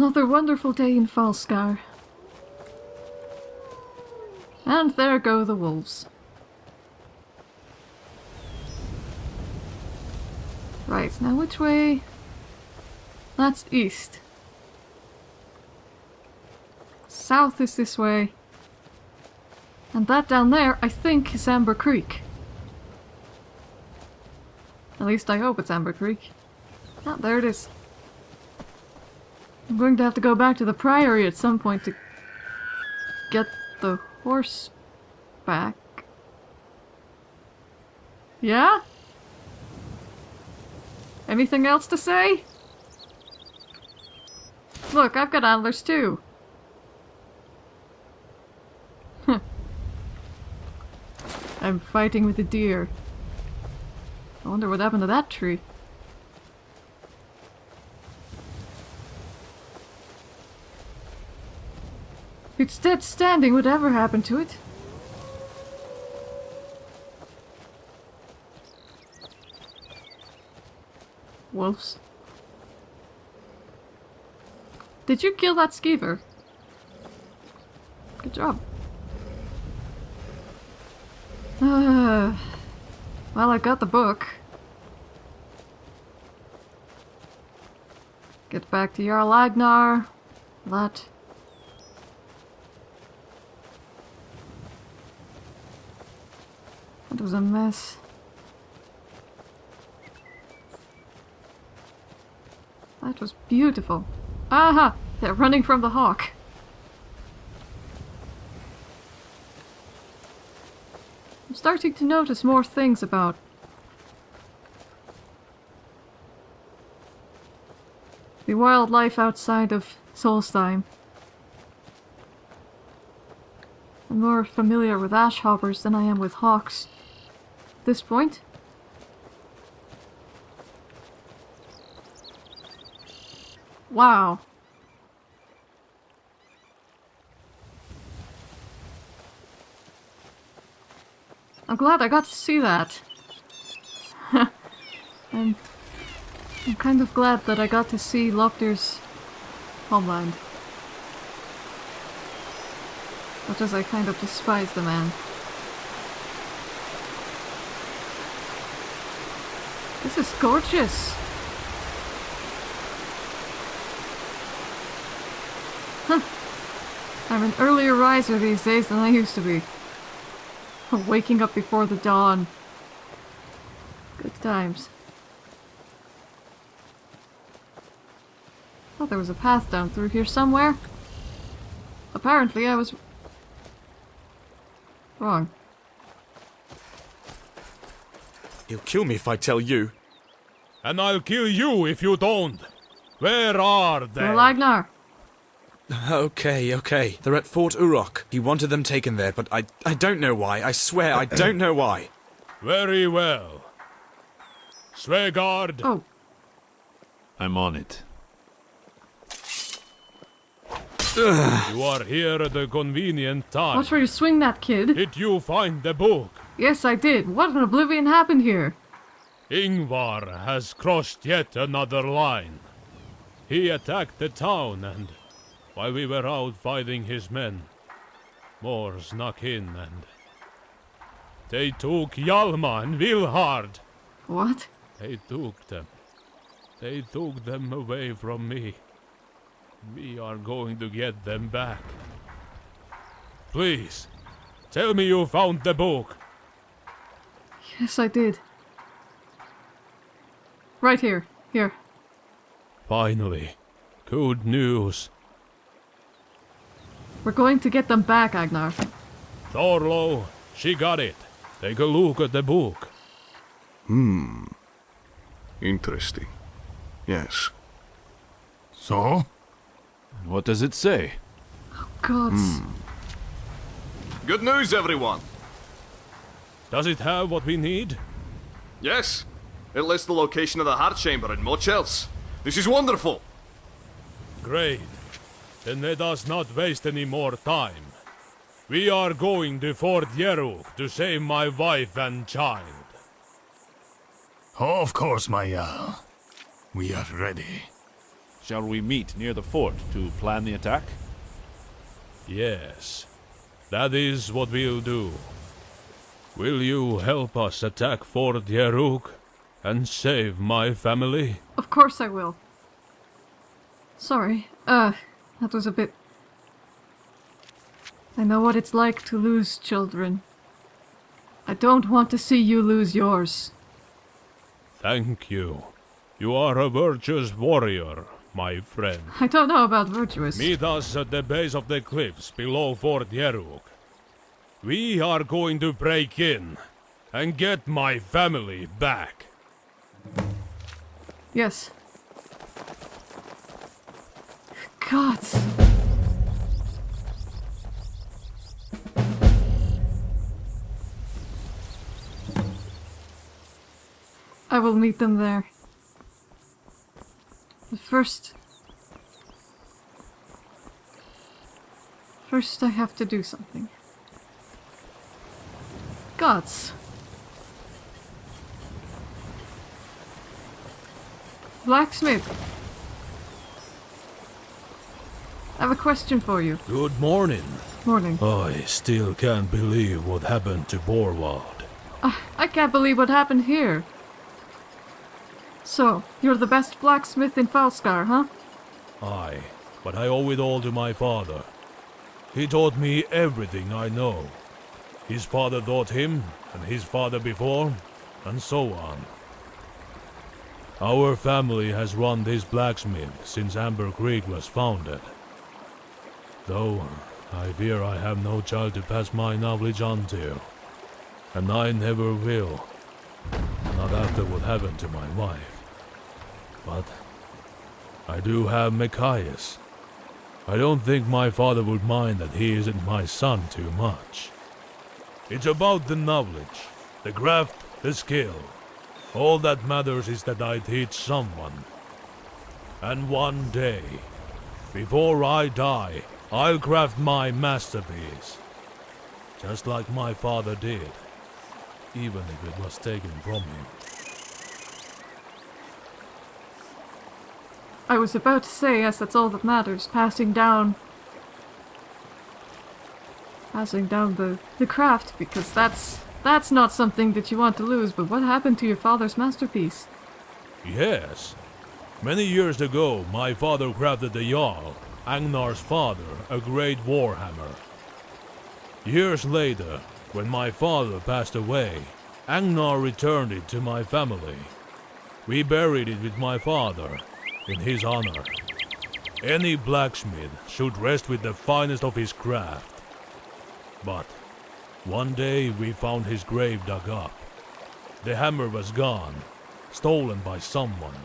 Another wonderful day in Falskaar. And there go the wolves. Right, now which way? That's east. South is this way. And that down there, I think, is Amber Creek. At least I hope it's Amber Creek. Ah, there it is. I'm going to have to go back to the Priory at some point to get the horse back. Yeah? Anything else to say? Look, I've got antlers too. I'm fighting with a deer. I wonder what happened to that tree. It's dead standing, whatever happened to it? Wolves. Did you kill that skeever? Good job. Uh, well, I got the book. Get back to Jarl Agnar. That. That was a mess. That was beautiful. Aha! They're running from the hawk. I'm starting to notice more things about the wildlife outside of Solstheim. I'm more familiar with ash hoppers than I am with hawks this point. Wow. I'm glad I got to see that. I'm, I'm kind of glad that I got to see Lopter's homeland. Much as I kind of despise the man. This is gorgeous! Huh. I'm an earlier riser these days than I used to be. Waking up before the dawn. Good times. Thought there was a path down through here somewhere. Apparently I was... wrong. He'll kill me if I tell you. And I'll kill you if you don't. Where are they? Jarl Agnar. Okay, okay. They're at Fort Urok. He wanted them taken there, but I, I don't know why. I swear, I don't know why. Very well. Svegard, Oh, I'm on it. you are here at a convenient time. watch where you swing that kid. Did you find the book? Yes, I did. What an oblivion happened here? Ingvar has crossed yet another line. He attacked the town and, while we were out fighting his men, more snuck in and... They took Hjalma and Vilhard. What? They took them. They took them away from me. We are going to get them back. Please, tell me you found the book. Yes, I did. Right here. Here. Finally, good news. We're going to get them back, Agnar. Thorlo, she got it. Take a look at the book. Hmm. Interesting. Yes. So? What does it say? Oh, gods. Good news, everyone! Does it have what we need? Yes. It lists the location of the heart chamber and much else. This is wonderful! Great. Then let us not waste any more time. We are going to Fort Yeruk to save my wife and child. Of course, my Jarl. We are ready. Shall we meet near the fort to plan the attack? Yes, that is what we'll do. Will you help us attack Fort Yeruk and save my family? Of course I will. Sorry. Uh, that was a bit... I know what it's like to lose children. I don't want to see you lose yours. Thank you. You are a virtuous warrior, my friend. I don't know about virtuous. Meet us at the base of the cliffs below Fort Yeruk. We are going to break in and get my family back. Yes. God. I will meet them there. But first... First I have to do something. Gods. Blacksmith. I have a question for you. Good morning. Morning. I still can't believe what happened to Borwald. Ah, I can't believe what happened here. So, you're the best blacksmith in Falskaar, huh? Aye, but I owe it all to my father. He taught me everything I know. His father taught him, and his father before, and so on. Our family has run this blacksmith since Amber Creek was founded. Though, I fear I have no child to pass my knowledge on to. And I never will. Not after what happened to my wife. But I do have Machias. I don't think my father would mind that he isn't my son too much. It's about the knowledge, the craft, the skill. All that matters is that I teach someone. And one day, before I die, I'll craft my masterpiece. Just like my father did. Even if it was taken from him. I was about to say, yes, that's all that matters. Passing down... Passing down the, the craft, because that's... That's not something that you want to lose, but what happened to your father's masterpiece? Yes. Many years ago, my father crafted the Jarl, Agnar's father, a great warhammer. Years later, when my father passed away, Agnar returned it to my family. We buried it with my father, in his honor. Any blacksmith should rest with the finest of his craft. But one day we found his grave dug up. The hammer was gone, stolen by someone.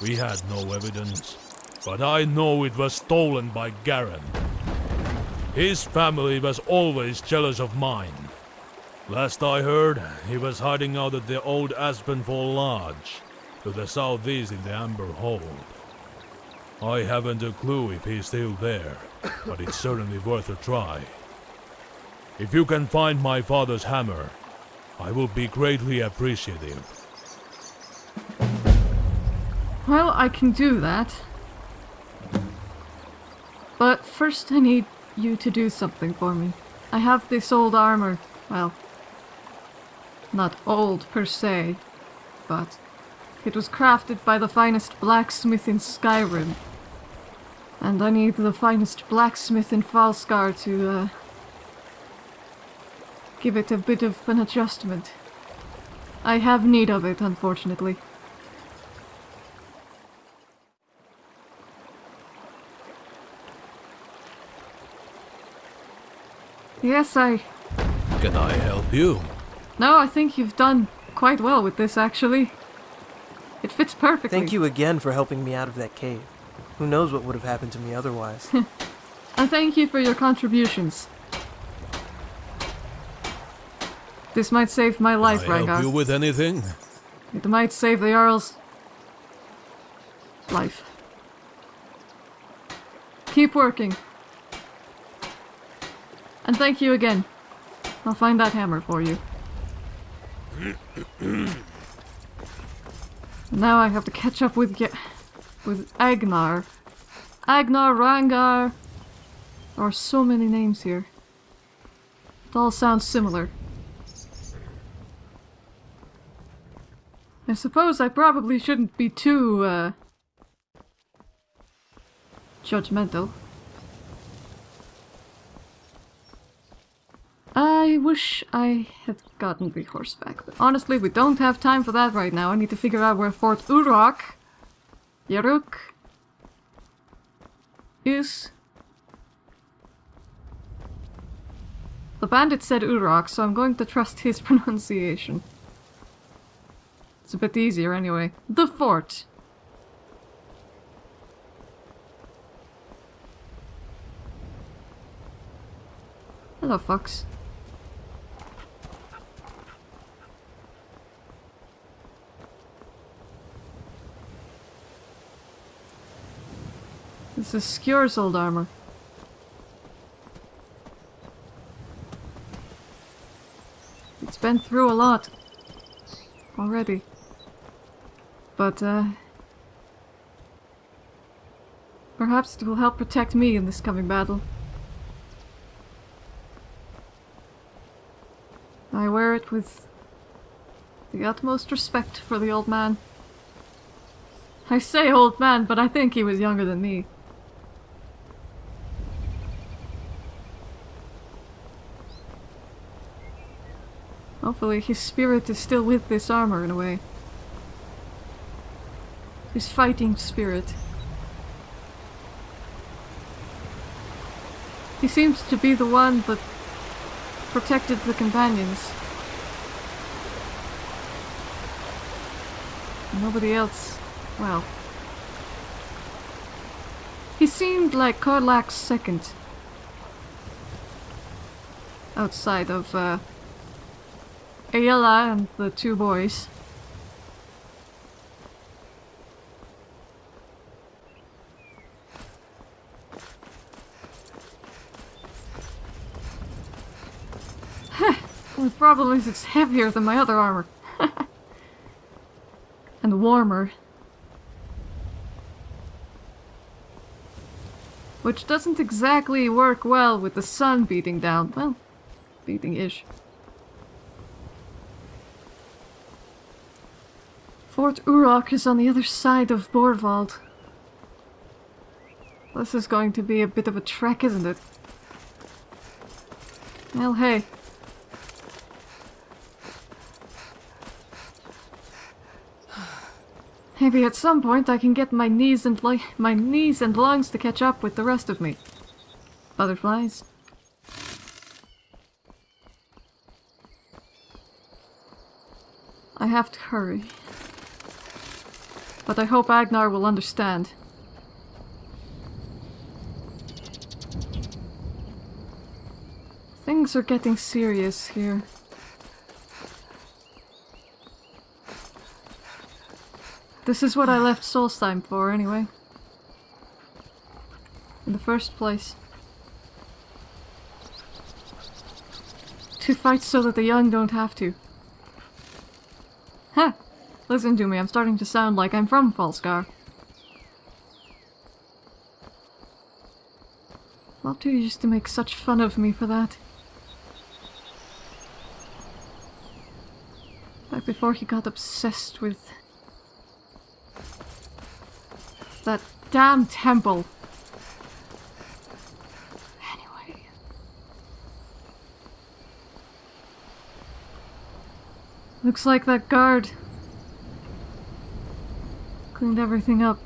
We had no evidence, but I know it was stolen by Garen. His family was always jealous of mine. Last I heard, he was hiding out at the old Aspenfall Lodge, to the southeast in the Amber Hold. I haven't a clue if he's still there, but it's certainly worth a try. If you can find my father's hammer, I will be greatly appreciative. Well, I can do that. But first I need you to do something for me. I have this old armor. Well, not old per se, but it was crafted by the finest blacksmith in Skyrim. And I need the finest blacksmith in Falskaar to, uh, give it a bit of an adjustment. I have need of it, unfortunately. Yes, I... Can I help you? No, I think you've done quite well with this, actually. It fits perfectly. Thank you again for helping me out of that cave. Who knows what would have happened to me otherwise. I thank you for your contributions. This might save my life, I help you with anything? It might save the Jarl's... life. Keep working. And thank you again. I'll find that hammer for you. now I have to catch up with Ge- with Agnar. Agnar, Rangar. There are so many names here. It all sounds similar. I suppose I probably shouldn't be too, uh, judgmental. I wish I had gotten the horseback, but honestly, we don't have time for that right now. I need to figure out where Fort Urok, Yaruk, is. The bandit said Urok, so I'm going to trust his pronunciation. It's a bit easier anyway. The fort. Hello, Fox. This is Skjor's old armor. It's been through a lot. Already. But, uh... Perhaps it will help protect me in this coming battle. I wear it with the utmost respect for the old man. I say old man, but I think he was younger than me. Hopefully his spirit is still with this armor in a way. His fighting spirit. He seems to be the one that protected the companions. Nobody else. Well. He seemed like Kodlak's second. Outside of, uh, Aela and the two boys. The problem is it's heavier than my other armor. and warmer. Which doesn't exactly work well with the sun beating down. Well, beating-ish. Fort Urok is on the other side of Borvald. This is going to be a bit of a trek, isn't it? Well, hey. Maybe at some point I can get my knees and my knees and lungs to catch up with the rest of me. Butterflies. I have to hurry. But I hope Agnar will understand. Things are getting serious here. This is what I left Solstheim for, anyway. In the first place. To fight so that the young don't have to. Huh! Listen to me, I'm starting to sound like I'm from Falskaar. Lopter used to make such fun of me for that. Back before he got obsessed with... That damn temple. Anyway. Looks like that guard Cleaned everything up.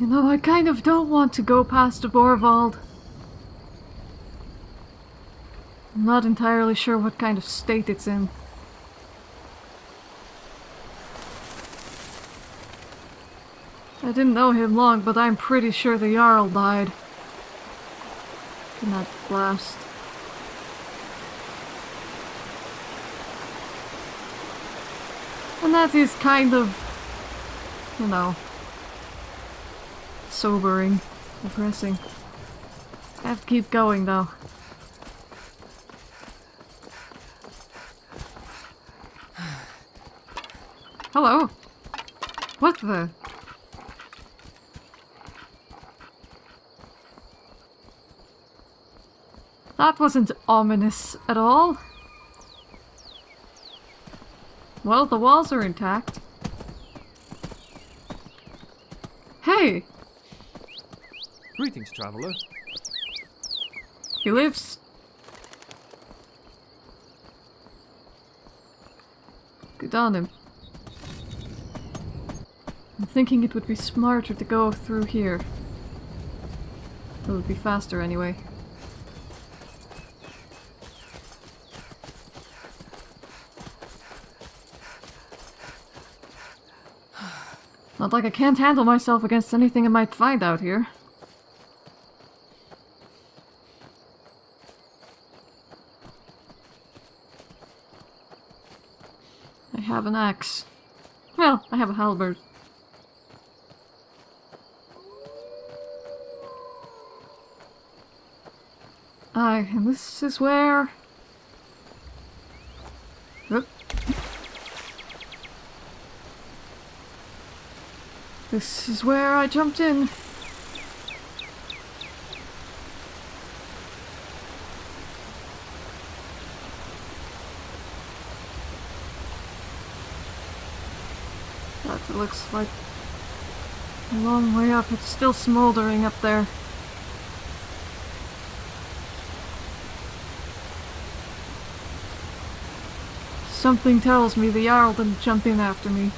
You know, I kind of don't want to go past Borvald. I'm not entirely sure what kind of state it's in. I didn't know him long, but I'm pretty sure the Jarl died. In that blast. And that is kind of, you know, sobering, depressing. I have to keep going though. Hello? What the? That wasn't ominous at all. Well, the walls are intact. Hey! Greetings, traveler. He lives. Good on him. I'm thinking it would be smarter to go through here. It would be faster anyway. Not like I can't handle myself against anything I might find out here. Have an axe. Well, I have a halberd. Aye, and this is where... This is where I jumped in. That looks like a long way up. It's still smoldering up there. Something tells me the Jarl didn't jump in after me.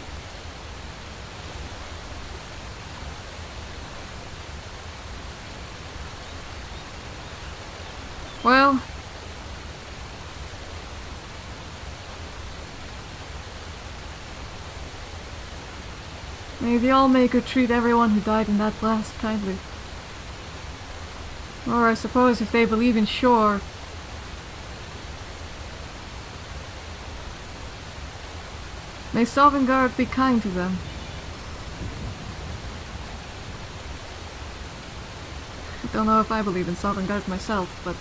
Well... May the Allmaker treat everyone who died in that blast kindly. Or I suppose if they believe in Shor, May Sovngarde be kind to them. I don't know if I believe in Sovngarde myself, but...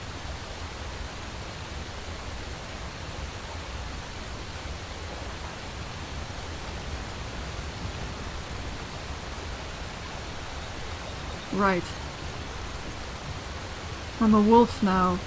Right. I'm a wolf now.